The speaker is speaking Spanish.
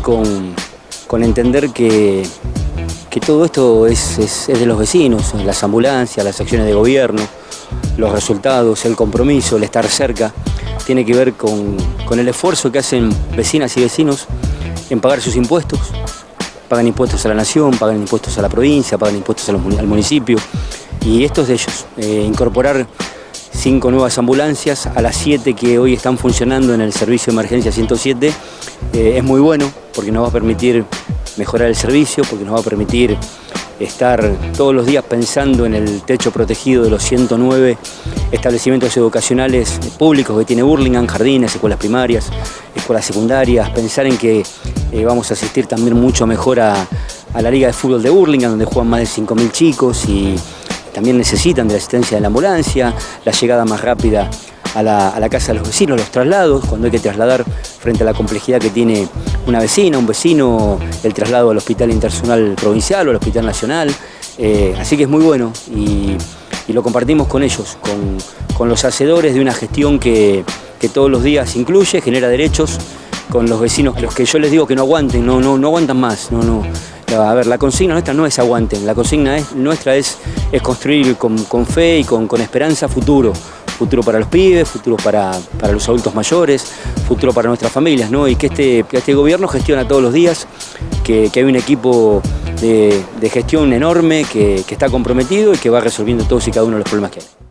con, entender que, que todo esto es, es- de los vecinos, las ambulancias, las acciones de gobierno, los resultados, el compromiso, el estar cerca, tiene que ver con, con el esfuerzo que hacen vecinas y vecinos en pagar sus impuestos, pagan impuestos a la nación, pagan impuestos a la provincia, pagan impuestos al municipio, y esto es de ellos, eh, incorporar cinco nuevas ambulancias a las siete que hoy están funcionando en el servicio de emergencia 107 eh, es muy bueno porque nos va a permitir mejorar el servicio, porque nos va a permitir estar todos los días pensando en el techo protegido de los 109 establecimientos educacionales públicos que tiene Burlingame, jardines, escuelas primarias, escuelas secundarias, pensar en que eh, vamos a asistir también mucho mejor a, a la Liga de Fútbol de Burlingame, donde juegan más de 5.000 chicos y también necesitan de la asistencia de la ambulancia, la llegada más rápida a la, a la casa de los vecinos, los traslados, cuando hay que trasladar frente a la complejidad que tiene una vecina, un vecino, el traslado al Hospital Internacional Provincial o al Hospital Nacional. Eh, así que es muy bueno y, y lo compartimos con ellos, con, con los hacedores de una gestión que, que todos los días incluye, genera derechos con los vecinos, los que yo les digo que no aguanten, no, no, no aguantan más, no, no. A ver, la consigna nuestra no es aguanten, la consigna es, nuestra es, es construir con, fe y con, con esperanza futuro. Futuro para los pibes, futuro para, para los adultos mayores, futuro para nuestras familias, ¿no? Y que este, este gobierno gestiona todos los días, que, que hay un equipo de, de gestión enorme que, que está comprometido y que va resolviendo todos y cada uno de los problemas que hay.